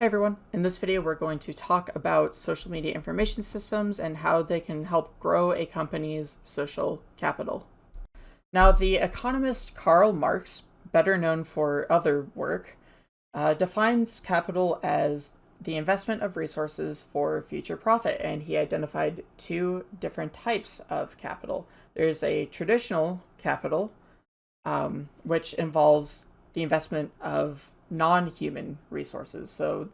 Hi everyone. In this video, we're going to talk about social media information systems and how they can help grow a company's social capital. Now, the economist Karl Marx, better known for other work, uh, defines capital as the investment of resources for future profit, and he identified two different types of capital. There's a traditional capital, um, which involves the investment of non-human resources. So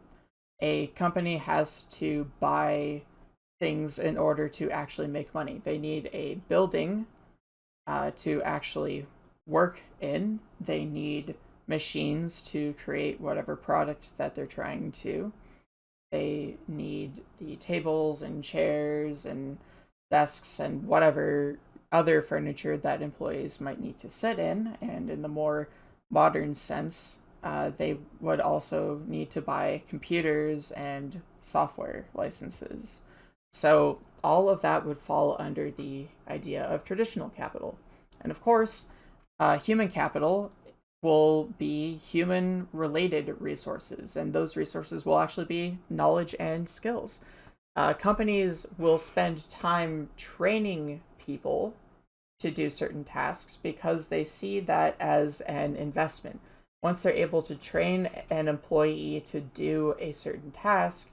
a company has to buy things in order to actually make money. They need a building uh, to actually work in. They need machines to create whatever product that they're trying to. They need the tables and chairs and desks and whatever other furniture that employees might need to sit in. And in the more modern sense, uh, they would also need to buy computers and software licenses. So all of that would fall under the idea of traditional capital. And of course, uh, human capital will be human related resources, and those resources will actually be knowledge and skills. Uh, companies will spend time training people to do certain tasks because they see that as an investment once they're able to train an employee to do a certain task,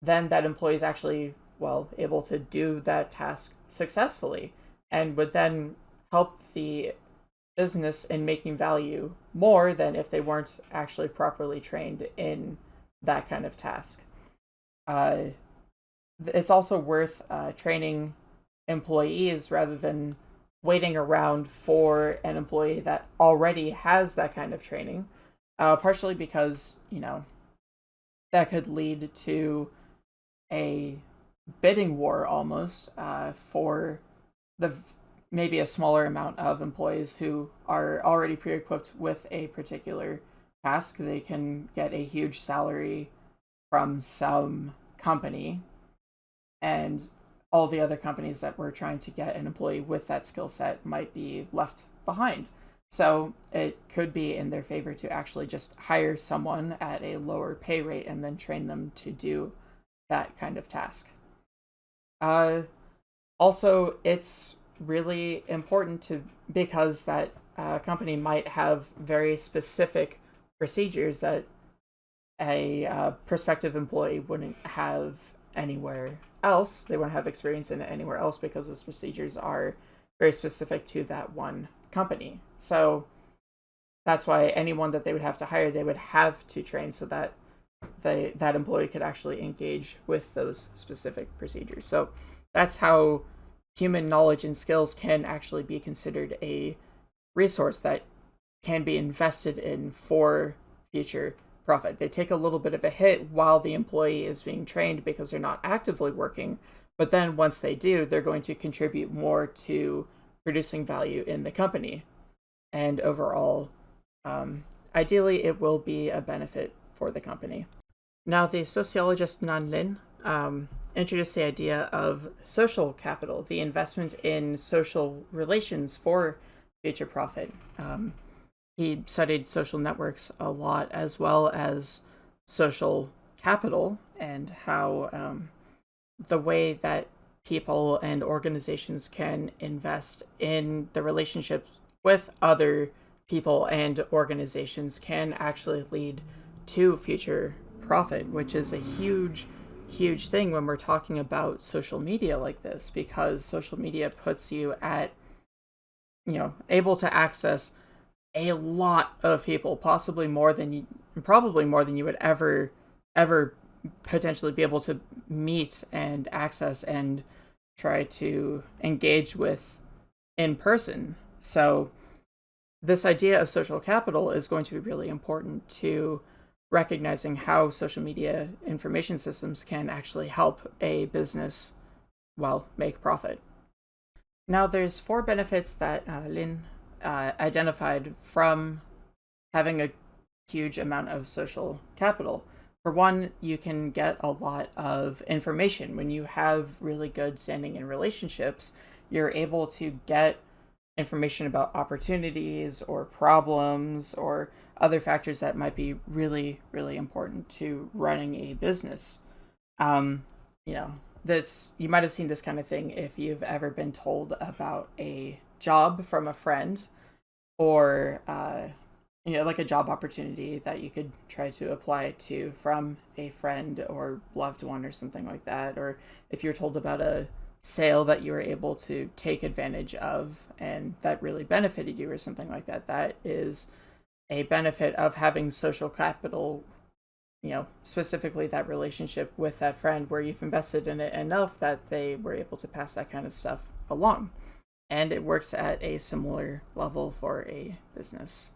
then that employee is actually, well, able to do that task successfully and would then help the business in making value more than if they weren't actually properly trained in that kind of task. Uh, it's also worth uh, training employees rather than waiting around for an employee that already has that kind of training, uh, partially because, you know, that could lead to a bidding war almost uh, for the maybe a smaller amount of employees who are already pre-equipped with a particular task. They can get a huge salary from some company and all the other companies that were trying to get an employee with that skill set might be left behind. So it could be in their favor to actually just hire someone at a lower pay rate and then train them to do that kind of task. Uh, also, it's really important to because that uh, company might have very specific procedures that a uh, prospective employee wouldn't have anywhere else. They won't have experience in it anywhere else because those procedures are very specific to that one company. So that's why anyone that they would have to hire, they would have to train so that they that employee could actually engage with those specific procedures. So that's how human knowledge and skills can actually be considered a resource that can be invested in for future profit. They take a little bit of a hit while the employee is being trained because they're not actively working, but then once they do, they're going to contribute more to producing value in the company. And overall, um, ideally, it will be a benefit for the company. Now, the sociologist Nan Lin um, introduced the idea of social capital, the investment in social relations for future profit. Um, he studied social networks a lot as well as social capital and how um, the way that people and organizations can invest in the relationship with other people and organizations can actually lead to future profit, which is a huge, huge thing when we're talking about social media like this, because social media puts you at, you know, able to access a lot of people, possibly more than you, probably more than you would ever, ever potentially be able to meet and access and try to engage with in person. So this idea of social capital is going to be really important to recognizing how social media information systems can actually help a business, well, make profit. Now, there's four benefits that uh, Lin uh, identified from having a huge amount of social capital. For one, you can get a lot of information. When you have really good standing in relationships, you're able to get information about opportunities or problems or other factors that might be really, really important to running a business. Um, you know, this you might have seen this kind of thing if you've ever been told about a job from a friend or uh, you know like a job opportunity that you could try to apply to from a friend or loved one or something like that or if you're told about a sale that you were able to take advantage of and that really benefited you or something like that that is a benefit of having social capital you know specifically that relationship with that friend where you've invested in it enough that they were able to pass that kind of stuff along and it works at a similar level for a business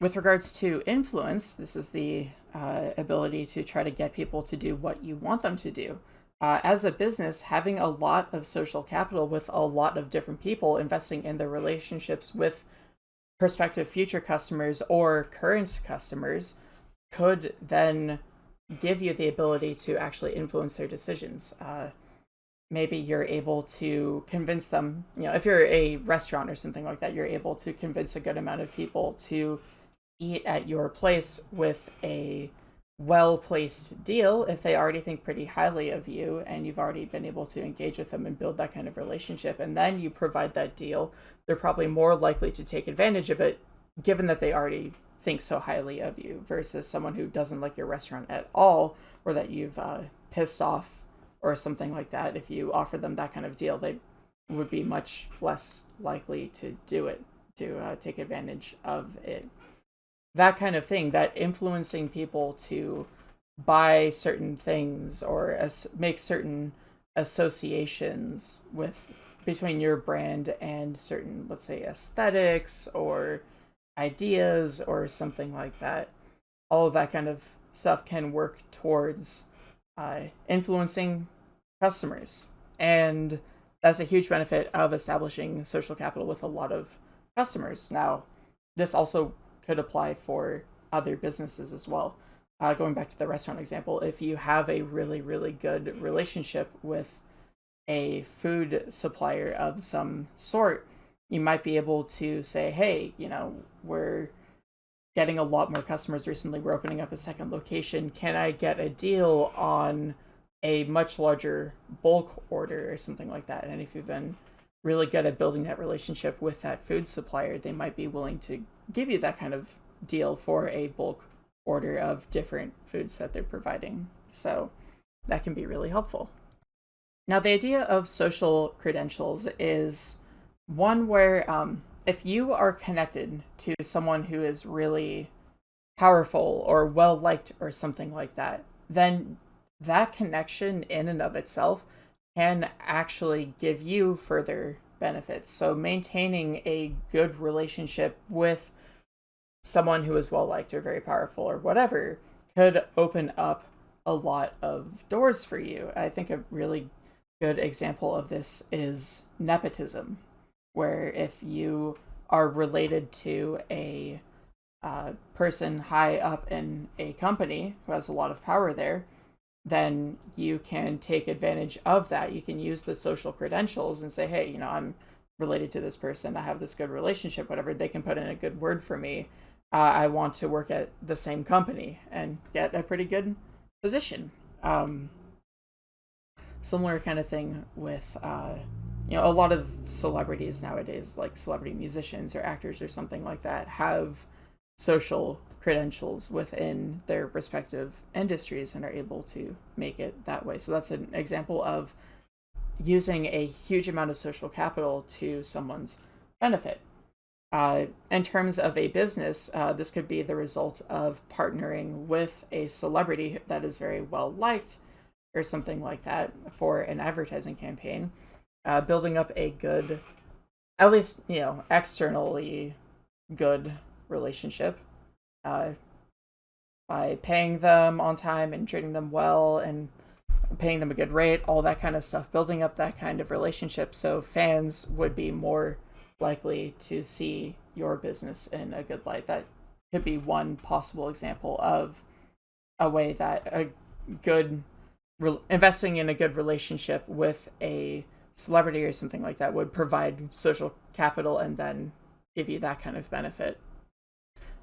with regards to influence this is the uh, ability to try to get people to do what you want them to do uh, as a business, having a lot of social capital with a lot of different people investing in their relationships with prospective future customers or current customers could then give you the ability to actually influence their decisions. Uh, maybe you're able to convince them, you know, if you're a restaurant or something like that, you're able to convince a good amount of people to eat at your place with a well placed deal if they already think pretty highly of you and you've already been able to engage with them and build that kind of relationship. And then you provide that deal they're probably more likely to take advantage of it given that they already think so highly of you versus someone who doesn't like your restaurant at all or that you've uh, pissed off or something like that if you offer them that kind of deal they would be much less likely to do it to uh, take advantage of it. That kind of thing that influencing people to buy certain things or as make certain associations with between your brand and certain let's say aesthetics or ideas or something like that. All of that kind of stuff can work towards uh, influencing customers and that's a huge benefit of establishing social capital with a lot of customers now this also could apply for other businesses as well. Uh, going back to the restaurant example, if you have a really, really good relationship with a food supplier of some sort, you might be able to say, hey, you know, we're getting a lot more customers recently. We're opening up a second location. Can I get a deal on a much larger bulk order or something like that? And if you've been really good at building that relationship with that food supplier, they might be willing to give you that kind of deal for a bulk order of different foods that they're providing. So that can be really helpful. Now, the idea of social credentials is one where um, if you are connected to someone who is really powerful or well liked or something like that, then that connection in and of itself can actually give you further benefits. So, maintaining a good relationship with someone who is well liked or very powerful or whatever could open up a lot of doors for you. I think a really good example of this is nepotism, where if you are related to a uh, person high up in a company who has a lot of power there, then you can take advantage of that. You can use the social credentials and say, hey, you know, I'm related to this person. I have this good relationship, whatever. They can put in a good word for me uh, I want to work at the same company and get a pretty good position. Um, similar kind of thing with, uh, you know, a lot of celebrities nowadays, like celebrity musicians or actors or something like that, have social credentials within their respective industries and are able to make it that way. So that's an example of using a huge amount of social capital to someone's benefit. Uh, in terms of a business, uh, this could be the result of partnering with a celebrity that is very well liked or something like that for an advertising campaign, uh, building up a good, at least, you know, externally good relationship uh, by paying them on time and treating them well and paying them a good rate, all that kind of stuff, building up that kind of relationship so fans would be more likely to see your business in a good light. That could be one possible example of a way that a good investing in a good relationship with a celebrity or something like that would provide social capital and then give you that kind of benefit.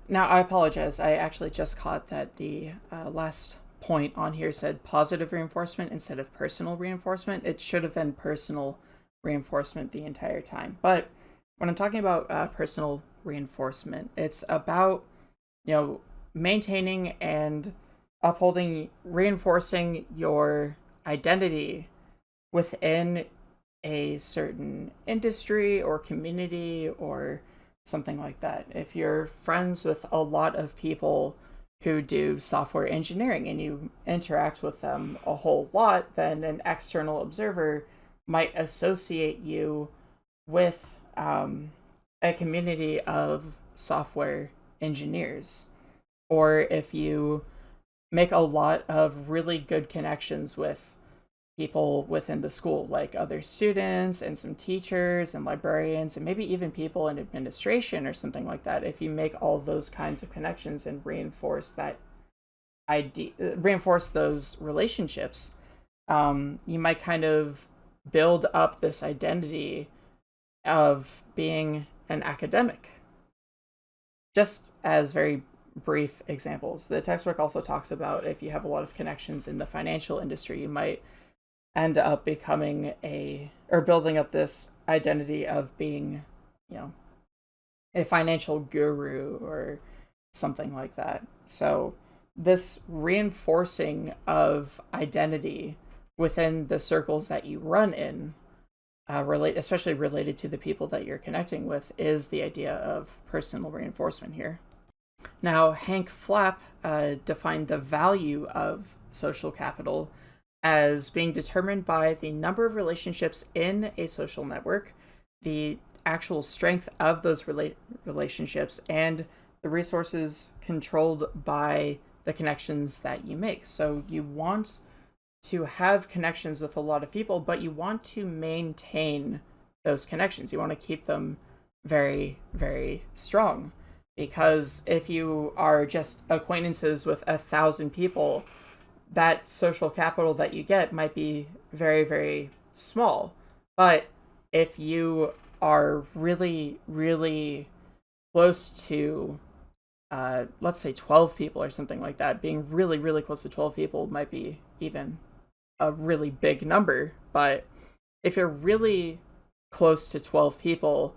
Now, I apologize. I actually just caught that the uh, last point on here said positive reinforcement instead of personal reinforcement. It should have been personal reinforcement the entire time. But when I'm talking about uh, personal reinforcement, it's about, you know, maintaining and upholding, reinforcing your identity within a certain industry or community or something like that. If you're friends with a lot of people who do software engineering and you interact with them a whole lot, then an external observer might associate you with um, a community of software engineers. Or if you make a lot of really good connections with people within the school, like other students and some teachers and librarians, and maybe even people in administration or something like that. If you make all those kinds of connections and reinforce that idea, reinforce those relationships, um, you might kind of build up this identity of being an academic. Just as very brief examples, the textbook also talks about if you have a lot of connections in the financial industry, you might end up becoming a or building up this identity of being, you know, a financial guru or something like that. So this reinforcing of identity within the circles that you run in, uh, relate especially related to the people that you're connecting with, is the idea of personal reinforcement here. Now, Hank Flap uh, defined the value of social capital as being determined by the number of relationships in a social network, the actual strength of those rela- relationships, and the resources controlled by the connections that you make. So you want to have connections with a lot of people, but you want to maintain those connections. You want to keep them very, very strong. Because if you are just acquaintances with a thousand people, that social capital that you get might be very, very small. But if you are really, really close to, uh, let's say 12 people or something like that, being really, really close to 12 people might be even a really big number. But if you're really close to 12 people,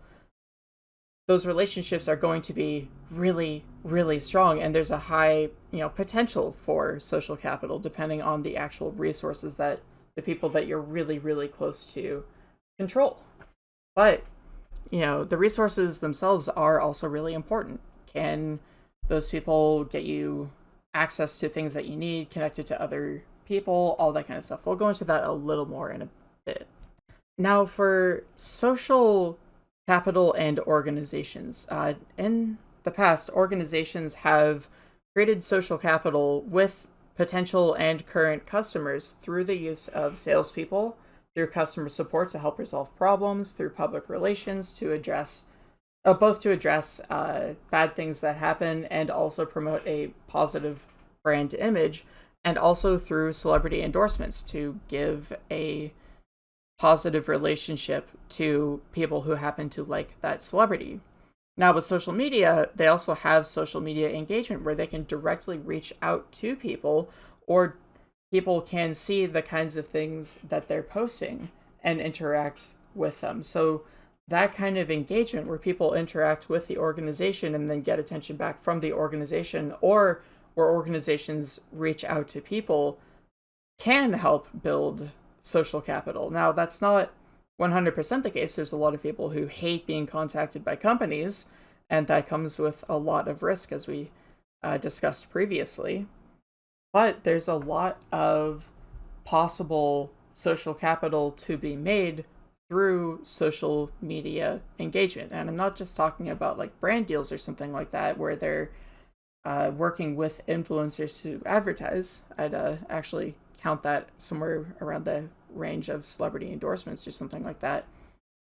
those relationships are going to be really really strong and there's a high you know potential for social capital depending on the actual resources that the people that you're really really close to control. But you know the resources themselves are also really important. Can those people get you access to things that you need connected to other people all that kind of stuff? We'll go into that a little more in a bit. Now for social capital and organizations. Uh, in the past, organizations have created social capital with potential and current customers through the use of salespeople, through customer support to help resolve problems, through public relations to address, uh, both to address uh, bad things that happen and also promote a positive brand image, and also through celebrity endorsements to give a positive relationship to people who happen to like that celebrity. Now, with social media, they also have social media engagement where they can directly reach out to people or people can see the kinds of things that they're posting and interact with them. So, that kind of engagement where people interact with the organization and then get attention back from the organization or where organizations reach out to people can help build social capital. Now, that's not 100% the case. There's a lot of people who hate being contacted by companies, and that comes with a lot of risk, as we uh, discussed previously. But there's a lot of possible social capital to be made through social media engagement. And I'm not just talking about like brand deals or something like that, where they're uh, working with influencers to advertise. I'd uh, actually count that somewhere around the range of celebrity endorsements or something like that.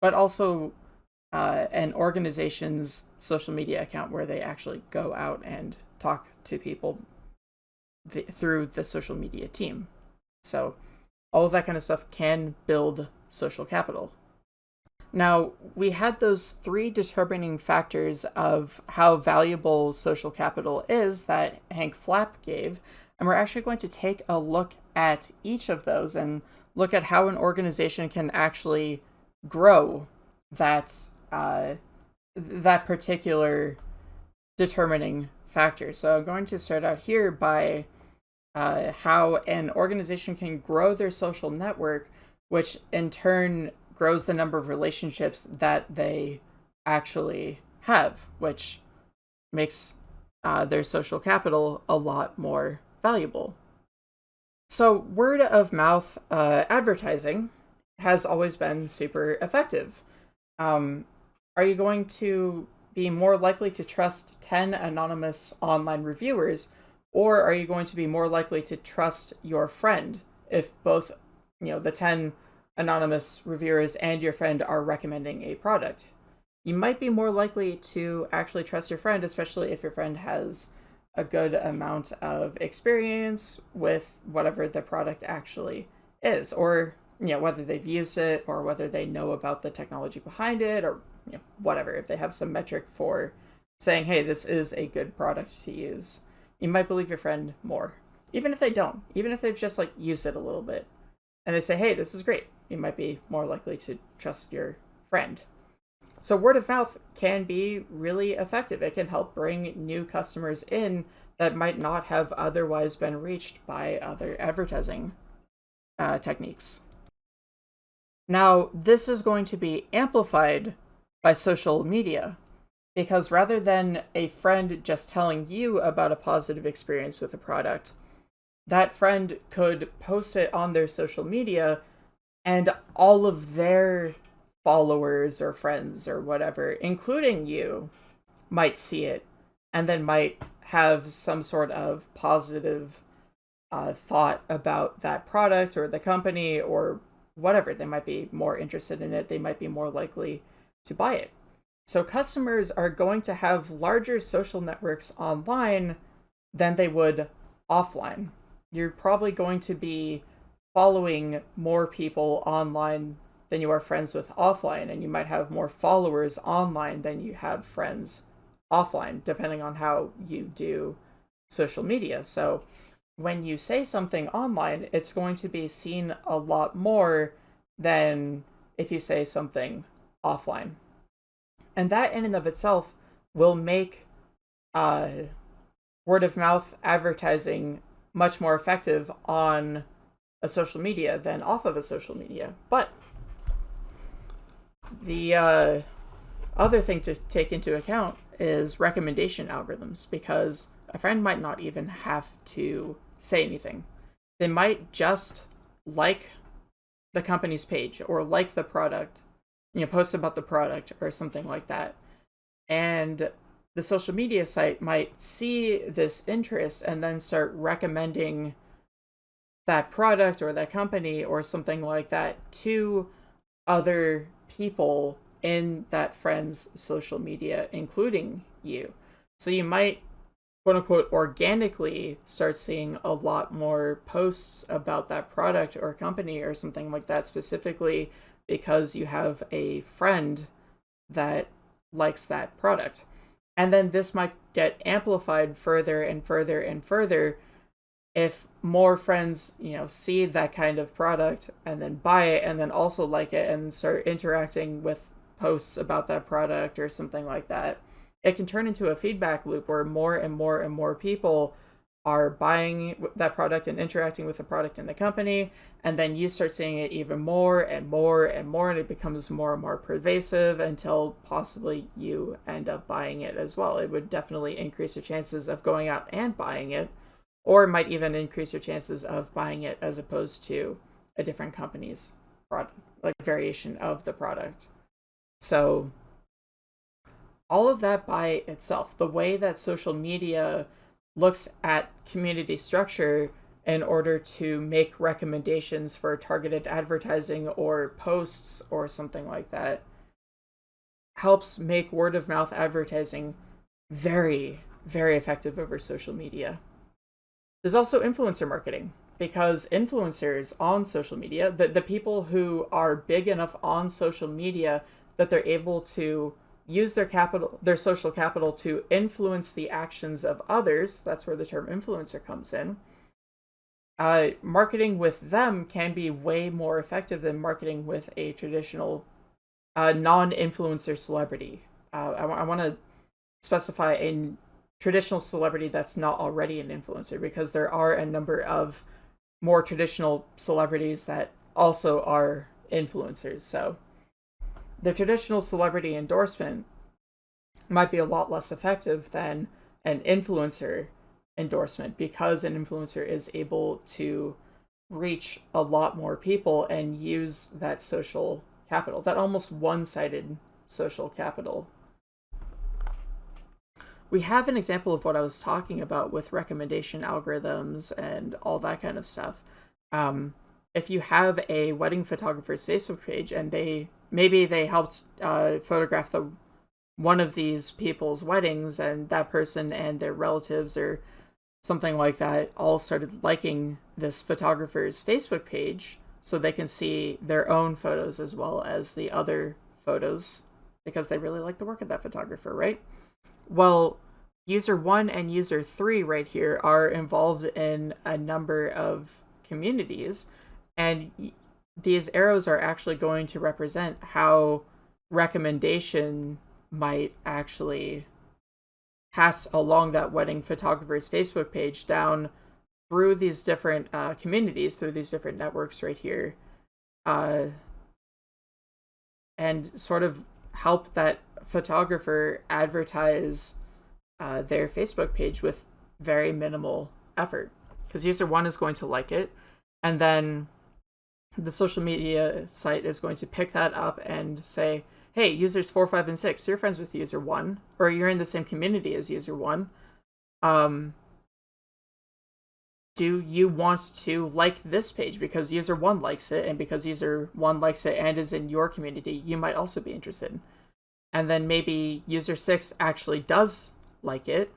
But also uh, an organization's social media account where they actually go out and talk to people th- through the social media team. So all of that kind of stuff can build social capital. Now, we had those three determining factors of how valuable social capital is that Hank Flap gave, and we're actually going to take a look at each of those and look at how an organization can actually grow that uh, that particular determining factor. So I'm going to start out here by uh, how an organization can grow their social network, which in turn grows the number of relationships that they actually have, which makes uh, their social capital a lot more valuable. So, word of mouth uh, advertising has always been super effective. Um, are you going to be more likely to trust 10 anonymous online reviewers, or are you going to be more likely to trust your friend if both, you know, the 10 anonymous reviewers and your friend are recommending a product? You might be more likely to actually trust your friend, especially if your friend has a good amount of experience with whatever the product actually is, or you know whether they've used it or whether they know about the technology behind it or you know, whatever. If they have some metric for saying, "Hey, this is a good product to use," you might believe your friend more, even if they don't. Even if they've just like used it a little bit, and they say, "Hey, this is great," you might be more likely to trust your friend. So word of mouth can be really effective. It can help bring new customers in that might not have otherwise been reached by other advertising uh, techniques. Now, this is going to be amplified by social media because rather than a friend just telling you about a positive experience with a product, that friend could post it on their social media and all of their followers or friends or whatever, including you, might see it and then might have some sort of positive uh, thought about that product or the company or whatever. They might be more interested in it. They might be more likely to buy it. So customers are going to have larger social networks online than they would offline. You're probably going to be following more people online than you are friends with offline, and you might have more followers online than you have friends offline, depending on how you do social media. So when you say something online, it's going to be seen a lot more than if you say something offline. And that in and of itself will make uh, word of mouth advertising much more effective on a social media than off of a social media. But the uh, other thing to take into account is recommendation algorithms because a friend might not even have to say anything. They might just like the company's page or like the product, you know, post about the product or something like that. And the social media site might see this interest and then start recommending that product or that company or something like that to other people in that friend's social media, including you. So you might, quote unquote, organically start seeing a lot more posts about that product or company or something like that specifically because you have a friend that likes that product. And then this might get amplified further and further and further if more friends, you know, see that kind of product and then buy it and then also like it and start interacting with posts about that product or something like that, it can turn into a feedback loop where more and more and more people are buying that product and interacting with the product in the company. And then you start seeing it even more and more and more and it becomes more and more pervasive until possibly you end up buying it as well. It would definitely increase your chances of going out and buying it or might even increase your chances of buying it as opposed to a different company's product, like variation of the product. So all of that by itself, the way that social media looks at community structure in order to make recommendations for targeted advertising or posts or something like that helps make word of mouth advertising very very effective over social media there's also influencer marketing. because influencers on social media, the, the people who are big enough on social media that they're able to use their capital, their social capital to influence the actions of others, that's where the term influencer comes in. Uh, marketing with them can be way more effective than marketing with a traditional uh, non-influencer celebrity. Uh, I, I want to specify a traditional celebrity that's not already an influencer because there are a number of more traditional celebrities that also are influencers. So the traditional celebrity endorsement might be a lot less effective than an influencer endorsement because an influencer is able to reach a lot more people and use that social capital, that almost one-sided social capital. We have an example of what I was talking about with recommendation algorithms and all that kind of stuff. Um, if you have a wedding photographer's Facebook page and they maybe they helped uh, photograph the one of these people's weddings and that person and their relatives or something like that all started liking this photographer's Facebook page so they can see their own photos as well as the other photos because they really like the work of that photographer, right? Well, user 1 and user 3 right here are involved in a number of communities. And these arrows are actually going to represent how recommendation might actually pass along that wedding photographer's Facebook page down through these different uh, communities, through these different networks right here, uh, and sort of help that photographer advertise uh, their Facebook page with very minimal effort. Because user one is going to like it, and then the social media site is going to pick that up and say, hey, users four, five, and six, you're friends with user one, or you're in the same community as user one. Um, do you want to like this page because user one likes it, and because user one likes it and is in your community, you might also be interested. And then maybe user six actually does like it.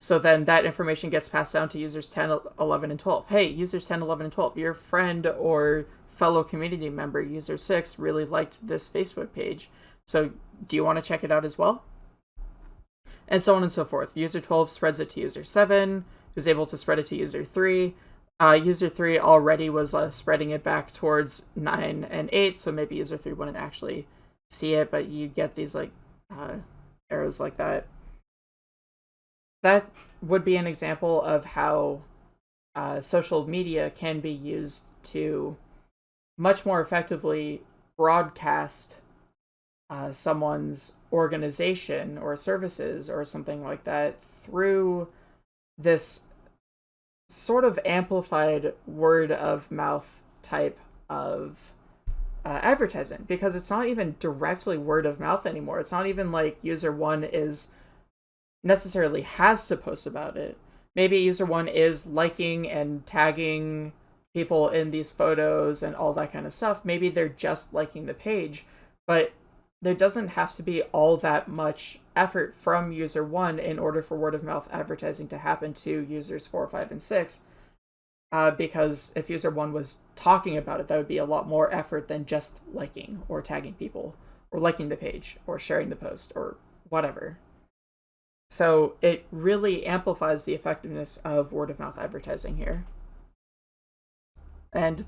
So then that information gets passed down to users 10, 11, and 12. Hey, users 10, 11, and 12, your friend or fellow community member, user 6, really liked this Facebook page. So do you want to check it out as well? And so on and so forth. User 12 spreads it to user 7, who's able to spread it to user 3. Uh, user 3 already was uh, spreading it back towards 9 and 8, so maybe user 3 wouldn't actually see it, but you get these like uh, arrows like that. That would be an example of how uh, social media can be used to much more effectively broadcast uh, someone's organization or services or something like that through this sort of amplified word of mouth type of uh, advertising because it's not even directly word of mouth anymore. It's not even like user one is necessarily has to post about it. Maybe user one is liking and tagging people in these photos and all that kind of stuff. Maybe they're just liking the page, but there doesn't have to be all that much effort from user one in order for word of mouth advertising to happen to users four, five, and six. Uh, because if user one was talking about it, that would be a lot more effort than just liking or tagging people or liking the page or sharing the post or whatever. So it really amplifies the effectiveness of word of mouth advertising here. And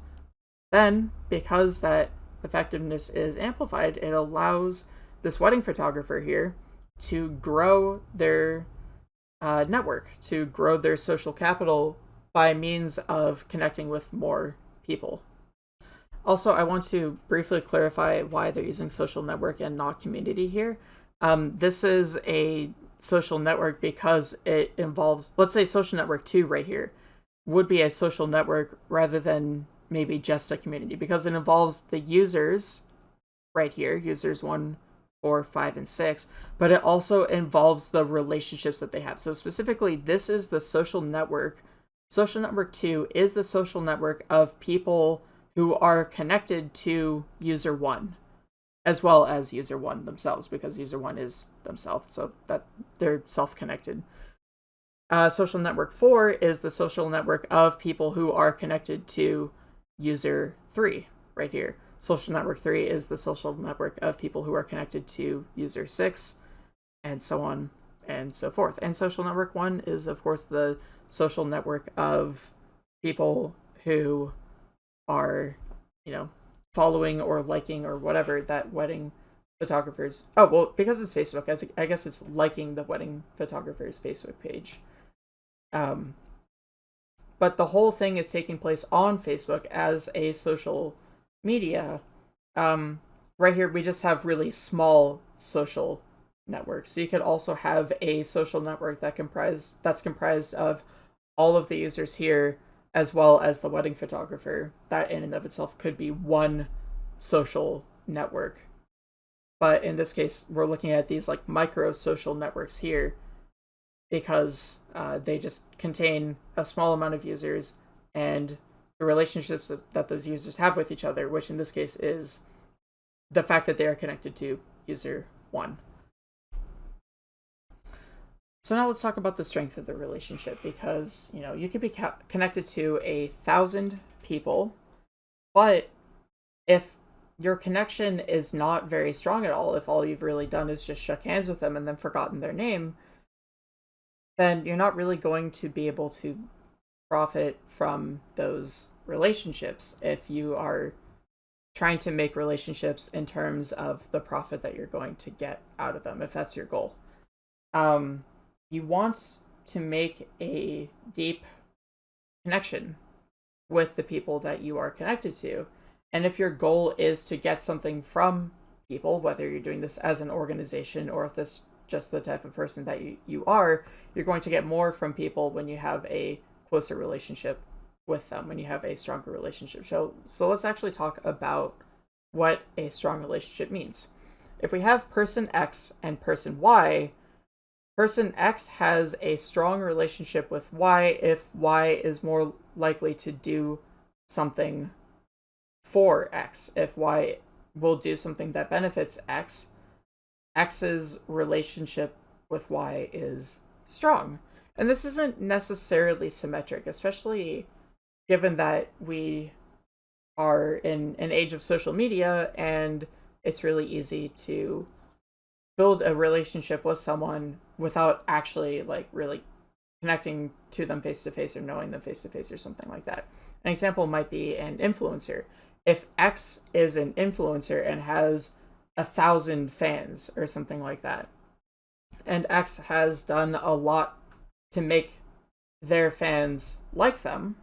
then, because that effectiveness is amplified, it allows this wedding photographer here to grow their uh, network, to grow their social capital by means of connecting with more people. Also, I want to briefly clarify why they're using social network and not community here. Um, this is a social network because it involves, let's say social network 2 right here would be a social network rather than maybe just a community because it involves the users right here, users one, four, five, and six, but it also involves the relationships that they have. So specifically, this is the social network. Social network two is the social network of people who are connected to user one as well as user one themselves because user one is themselves so that they're self-connected Uh, social network 4 is the social network of people who are connected to user 3 right here. Social network 3 is the social network of people who are connected to user 6 and so on and so forth. And social network 1 is of course the social network of people who are, you know, following or liking or whatever that wedding photographers. Oh, well, because it's Facebook, I guess it's liking the wedding photographer's Facebook page. Um, but the whole thing is taking place on Facebook as a social media. Um, right here, we just have really small social networks. So you could also have a social network that comprise that's comprised of all of the users here as well as the wedding photographer. That in and of itself could be one social network. But in this case, we're looking at these like micro social networks here because uh, they just contain a small amount of users and the relationships that, that those users have with each other, which in this case is the fact that they are connected to user one. So now let's talk about the strength of the relationship because, you know, you could be connected to a thousand people, but if your connection is not very strong at all, if all you've really done is just shook hands with them and then forgotten their name, then you're not really going to be able to profit from those relationships if you are trying to make relationships in terms of the profit that you're going to get out of them, if that's your goal. Um, you want to make a deep connection with the people that you are connected to and if your goal is to get something from people, whether you're doing this as an organization or if this just the type of person that you, you are, you're going to get more from people when you have a closer relationship with them, when you have a stronger relationship. So, so let's actually talk about what a strong relationship means. If we have person X and person Y, person X has a strong relationship with Y if Y is more likely to do something for X. If Y will do something that benefits X, X's relationship with Y is strong. And this isn't necessarily symmetric, especially given that we are in an age of social media and it's really easy to build a relationship with someone without actually like really connecting to them face to face or knowing them face to face or something like that. An example might be an influencer if X is an influencer and has a thousand fans or something like that, and X has done a lot to make their fans like them,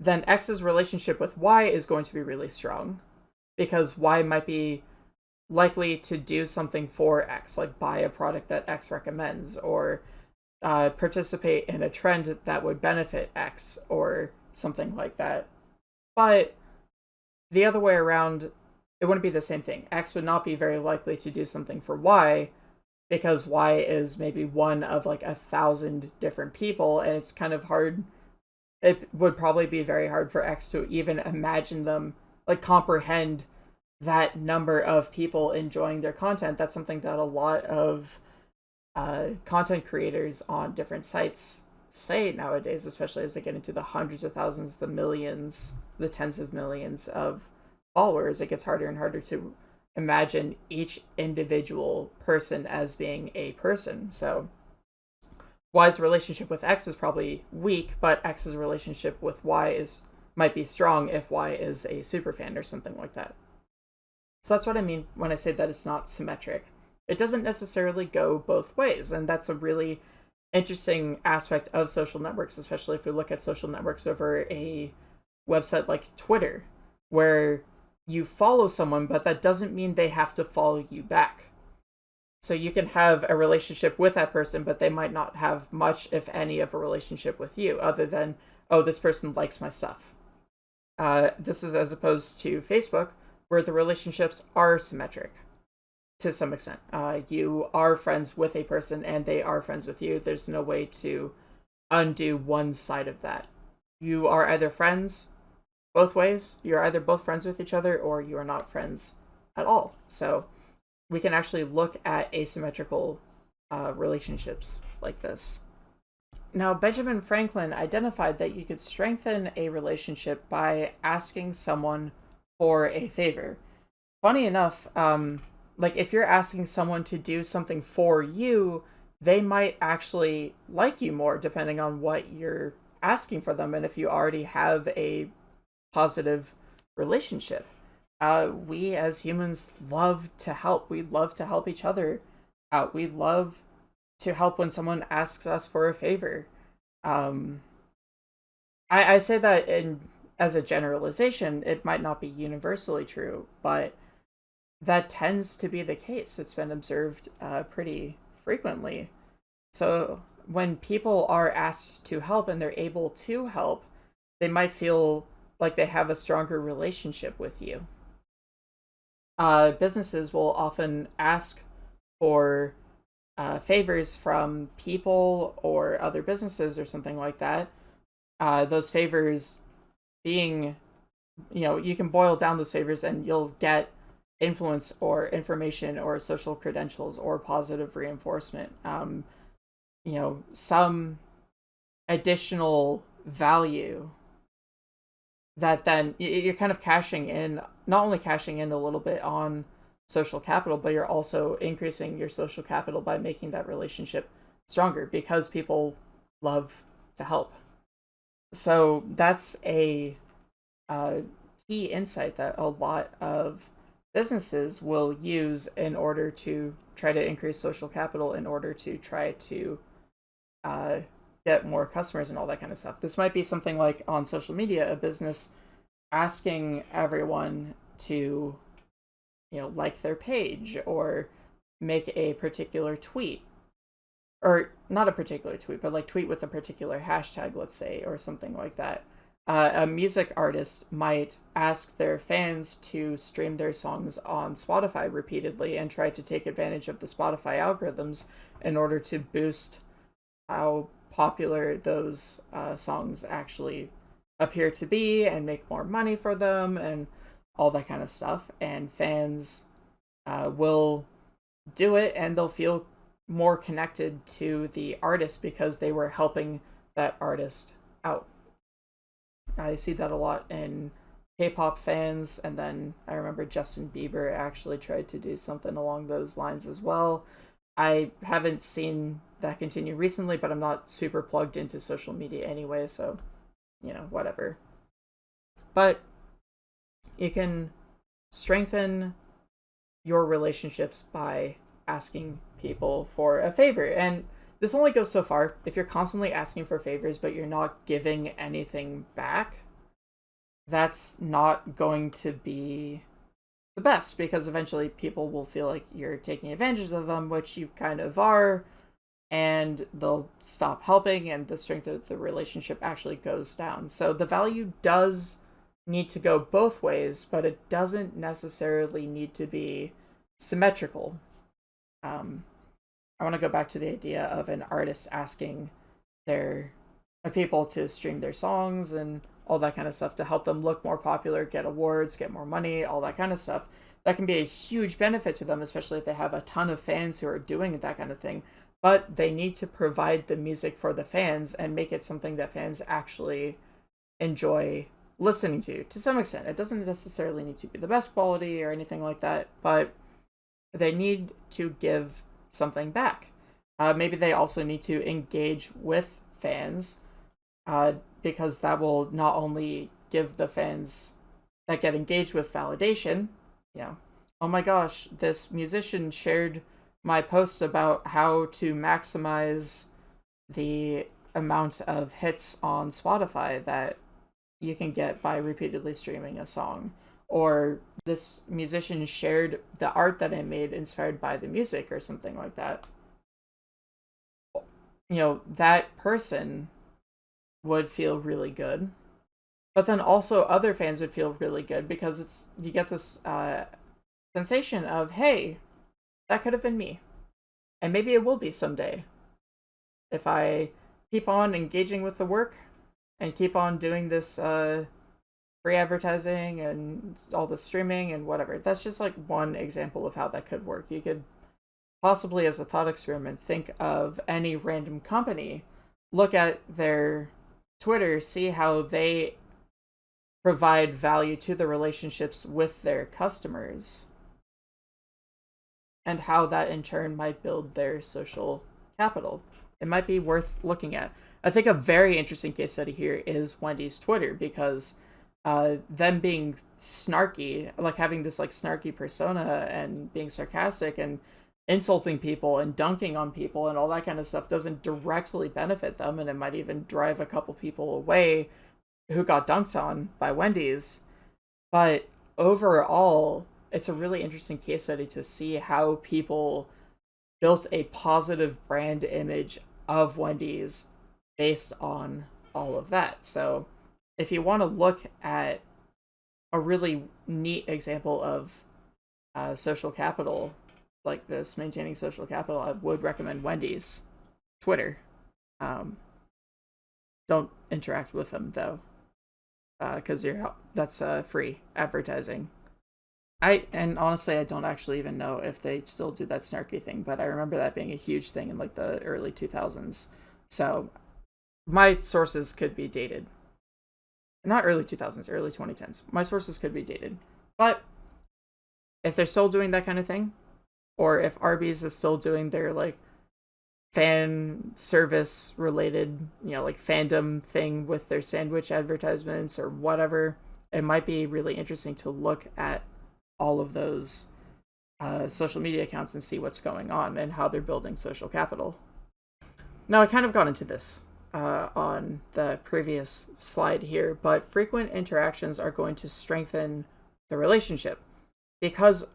then X's relationship with Y is going to be really strong because Y might be likely to do something for X, like buy a product that X recommends or uh, participate in a trend that would benefit X or something like that. But the other way around, it wouldn't be the same thing. X would not be very likely to do something for Y because Y is maybe one of like a thousand different people, and it's kind of hard. It would probably be very hard for X to even imagine them, like comprehend that number of people enjoying their content. That's something that a lot of uh, content creators on different sites say nowadays, especially as they get into the hundreds of thousands, the millions, the tens of millions of followers, it gets harder and harder to imagine each individual person as being a person. So Y's relationship with X is probably weak, but X's relationship with Y is might be strong if Y is a super fan or something like that. So that's what I mean when I say that it's not symmetric. It doesn't necessarily go both ways, and that's a really interesting aspect of social networks, especially if we look at social networks over a website like Twitter, where you follow someone, but that doesn't mean they have to follow you back. So you can have a relationship with that person, but they might not have much, if any, of a relationship with you, other than, oh, this person likes my stuff. Uh, this is as opposed to Facebook, where the relationships are symmetric to some extent. Uh, you are friends with a person and they are friends with you. There's no way to undo one side of that. You are either friends both ways. You're either both friends with each other or you are not friends at all. So we can actually look at asymmetrical uh, relationships like this. Now, Benjamin Franklin identified that you could strengthen a relationship by asking someone for a favor. Funny enough, um, like if you're asking someone to do something for you, they might actually like you more depending on what you're asking for them and if you already have a positive relationship. Uh, we as humans love to help. We love to help each other out. We love to help when someone asks us for a favor. Um, I, I say that in as a generalization, it might not be universally true, but that tends to be the case. It's been observed uh, pretty frequently. So when people are asked to help and they're able to help, they might feel like they have a stronger relationship with you. Uh, businesses will often ask for uh, favors from people or other businesses or something like that. Uh, those favors being, you know, you can boil down those favors and you'll get influence or information or social credentials or positive reinforcement. Um, you know, some additional value that then you're kind of cashing in, not only cashing in a little bit on social capital, but you're also increasing your social capital by making that relationship stronger because people love to help. So that's a uh, key insight that a lot of businesses will use in order to try to increase social capital in order to try to uh, get more customers and all that kind of stuff. This might be something like on social media, a business asking everyone to you know, like their page or make a particular tweet. Or not a particular tweet, but like tweet with a particular hashtag, let's say, or something like that. Uh, a music artist might ask their fans to stream their songs on Spotify repeatedly and try to take advantage of the Spotify algorithms in order to boost how popular those uh, songs actually appear to be and make more money for them and all that kind of stuff. And fans uh, will do it and they'll feel more connected to the artist because they were helping that artist out. I see that a lot in K-pop fans, and then I remember Justin Bieber actually tried to do something along those lines as well. I haven't seen that continue recently, but I'm not super plugged into social media anyway, so you know, whatever. But you can strengthen your relationships by asking people for a favor. And this only goes so far. If you're constantly asking for favors, but you're not giving anything back, that's not going to be the best because eventually people will feel like you're taking advantage of them, which you kind of are, and they'll stop helping, and the strength of the relationship actually goes down. So the value does need to go both ways, but it doesn't necessarily need to be symmetrical. Um, I want to go back to the idea of an artist asking their uh, people to stream their songs and all that kind of stuff to help them look more popular, get awards, get more money, all that kind of stuff. That can be a huge benefit to them, especially if they have a ton of fans who are doing that kind of thing. But they need to provide the music for the fans and make it something that fans actually enjoy listening to to some extent. It doesn't necessarily need to be the best quality or anything like that, but they need to give something back. Uh, maybe they also need to engage with fans uh, because that will not only give the fans that get engaged with validation, you know, oh my gosh, this musician shared my post about how to maximize the amount of hits on Spotify that you can get by repeatedly streaming a song. Or this musician shared the art that I made inspired by the music or something like that. You know, that person would feel really good. But then also other fans would feel really good because it's you get this uh, sensation of, hey, that could have been me. And maybe it will be someday. If I keep on engaging with the work, and keep on doing this uh, free advertising and all the streaming and whatever. That's just like one example of how that could work. You could possibly, as a thought experiment, think of any random company look at their Twitter, see how they provide value to the relationships with their customers and how that in turn might build their social capital. It might be worth looking at. I think a very interesting case study here is Wendy's Twitter because uh, them being snarky, like having this like snarky persona and being sarcastic and insulting people and dunking on people and all that kind of stuff doesn't directly benefit them and it might even drive a couple people away who got dunked on by Wendy's. But overall, it's a really interesting case study to see how people built a positive brand image of Wendy's based on all of that. So, if you want to look at a really neat example of uh, social capital like this, maintaining social capital, I would recommend Wendy's Twitter. Um, don't interact with them though, because uh, you're that's uh, free advertising. I and honestly, I don't actually even know if they still do that snarky thing, but I remember that being a huge thing in like the early 2000s. So my sources could be dated. Not early 2000s, early 2010s. My sources could be dated. But if they're still doing that kind of thing, or if Arby's is still doing their like fan service related, you know, like fandom thing with their sandwich advertisements or whatever, it might be really interesting to look at all of those uh, social media accounts and see what's going on and how they're building social capital. Now, I kind of got into this uh, on the previous slide here, but frequent interactions are going to strengthen the relationship because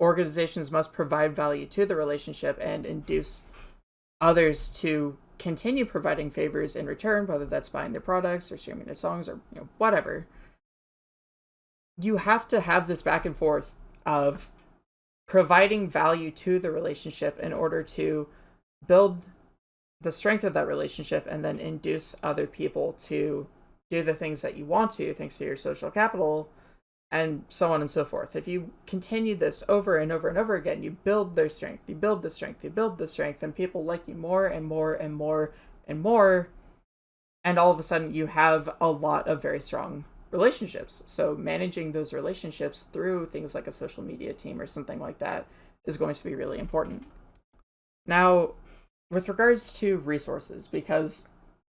organizations must provide value to the relationship and induce others to continue providing favors in return, whether that's buying their products or streaming their songs or you know, whatever. You have to have this back and forth of providing value to the relationship in order to build the strength of that relationship and then induce other people to do the things that you want to thanks to your social capital and so on and so forth. If you continue this over and over and over again, you build their strength, you build the strength, you build the strength, and people like you more and more and more and more. And all of a sudden, you have a lot of very strong relationships. So managing those relationships through things like a social media team or something like that is going to be really important. Now, with regards to resources, because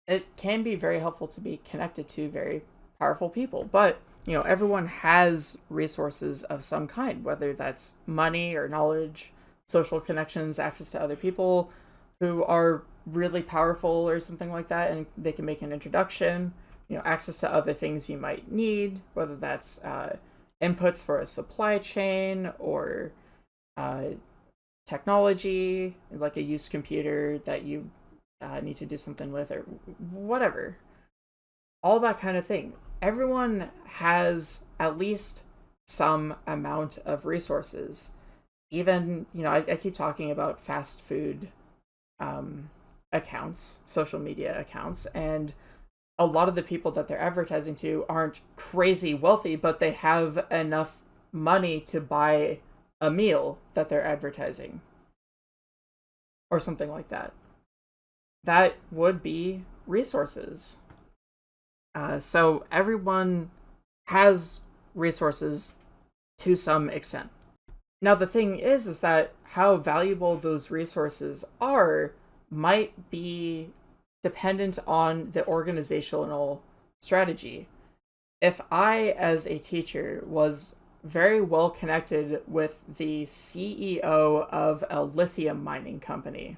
it can be very helpful to be connected to very powerful people, but you know, everyone has resources of some kind, whether that's money or knowledge, social connections, access to other people who are really powerful or something like that, and they can make an introduction you know access to other things you might need, whether that's uh, inputs for a supply chain or uh, technology, like a used computer that you uh, need to do something with, or whatever. All that kind of thing. Everyone has at least some amount of resources. Even, you know, I, I keep talking about fast food um, accounts, social media accounts, and a lot of the people that they're advertising to aren't crazy wealthy, but they have enough money to buy a meal that they're advertising or something like that. That would be resources. Uh, so everyone has resources to some extent. Now the thing is, is that how valuable those resources are might be dependent on the organizational strategy. If I, as a teacher, was very well connected with the CEO of a lithium mining company,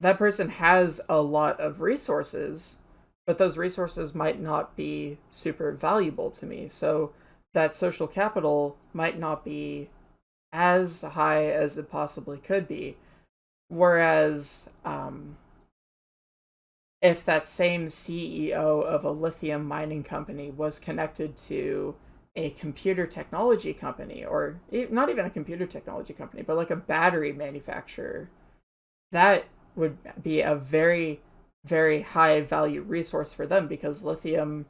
that person has a lot of resources, but those resources might not be super valuable to me. So that social capital might not be as high as it possibly could be. Whereas, um, if that same CEO of a lithium mining company was connected to a computer technology company, or not even a computer technology company, but like a battery manufacturer, that would be a very, very high value resource for them because lithium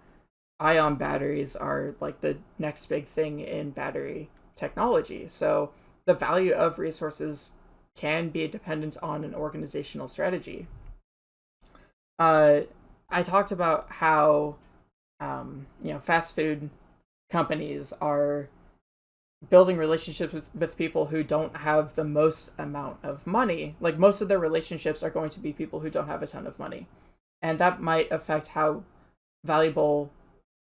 ion batteries are like the next big thing in battery technology. So the value of resources can be dependent on an organizational strategy. uh, I talked about how um, you know fast food companies are building relationships with, with people who don't have the most amount of money. Like most of their relationships are going to be people who don't have a ton of money. And that might affect how valuable,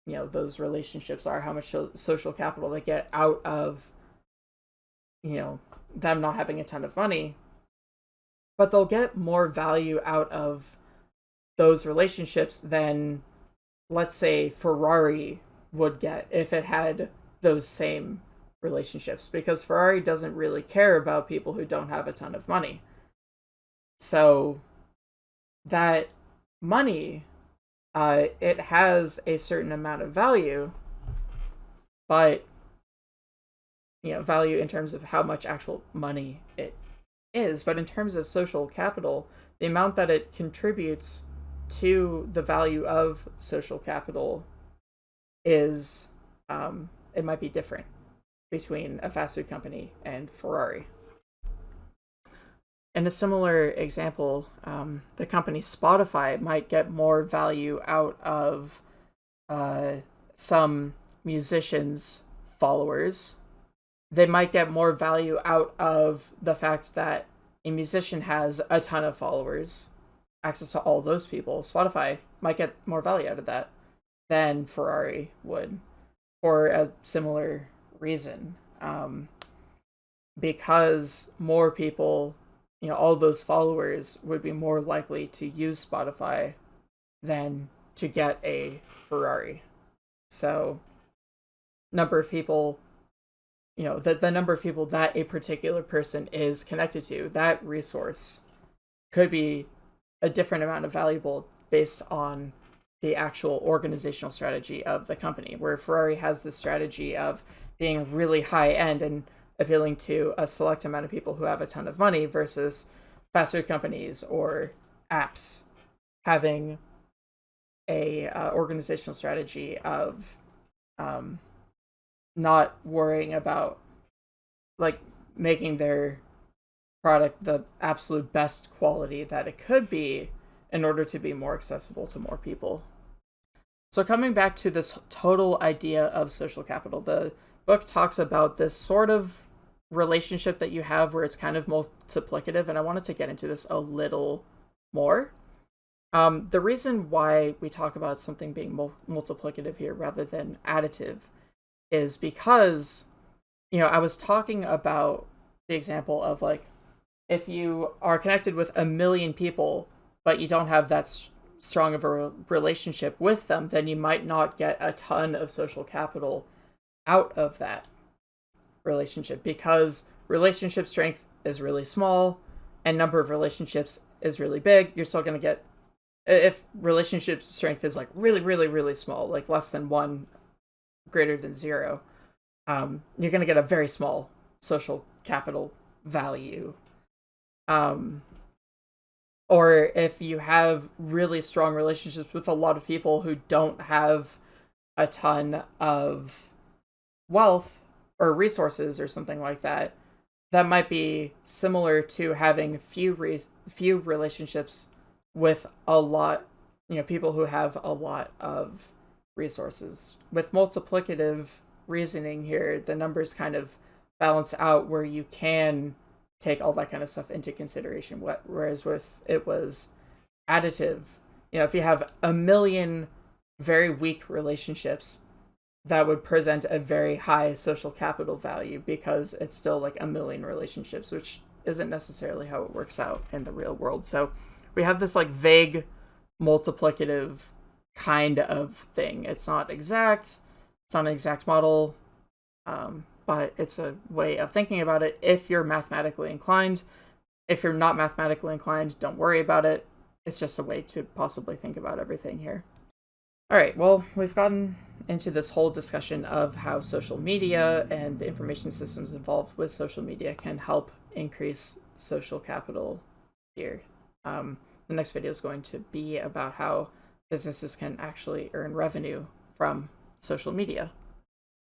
you know, those relationships are, how much social capital they get out of, you know, them not having a ton of money. But they'll get more value out of those relationships than, let's say, Ferrari would get if it had those same relationships because Ferrari doesn't really care about people who don't have a ton of money. So that money uh, it has a certain amount of value, but you know, value in terms of how much actual money it is, but in terms of social capital, the amount that it contributes to the value of social capital is um, it might be different between a fast food company and Ferrari. In a similar example, um, the company Spotify might get more value out of uh, some musicians' followers. They might get more value out of the fact that a musician has a ton of followers, access to all those people. Spotify might get more value out of that than Ferrari would for a similar reason. Um, because more people you know all those followers would be more likely to use spotify than to get a ferrari. So number of people you know the, the number of people that a particular person is connected to that resource could be a different amount of valuable based on the actual organizational strategy of the company where ferrari has the strategy of being really high end and appealing to a select amount of people who have a ton of money versus fast food companies or apps having a uh, organizational strategy of um, not worrying about like making their product the absolute best quality that it could be in order to be more accessible to more people. So coming back to this total idea of social capital, the book talks about this sort of relationship that you have where it's kind of multiplicative, and I wanted to get into this a little more. Um, the reason why we talk about something being mul- multiplicative here rather than additive is because, you know, I was talking about the example of like, if you are connected with a million people, but you don't have that strong of a relationship with them, then you might not get a ton of social capital out of that relationship because relationship strength is really small and number of relationships is really big. You're still going to get if relationship strength is like really really really small like less than one greater than zero um, you're going to get a very small social capital value. Um, or if you have really strong relationships with a lot of people who don't have a ton of wealth or resources or something like that that might be similar to having few re- few relationships with a lot you know people who have a lot of resources. With multiplicative reasoning here the numbers kind of balance out where you can take all that kind of stuff into consideration whereas with it was additive you know if you have a million very weak relationships that would present a very high social capital value because it's still like a million relationships, which isn't necessarily how it works out in the real world. So we have this like vague multiplicative kind of thing. It's not exact, it's not an exact model, um, but it's a way of thinking about it if you're mathematically inclined. If you're not mathematically inclined, don't worry about it. It's just a way to possibly think about everything here. All right, well, we've gotten into this whole discussion of how social media and the information systems involved with social media can help increase social capital here. Um, the next video is going to be about how businesses can actually earn revenue from social media.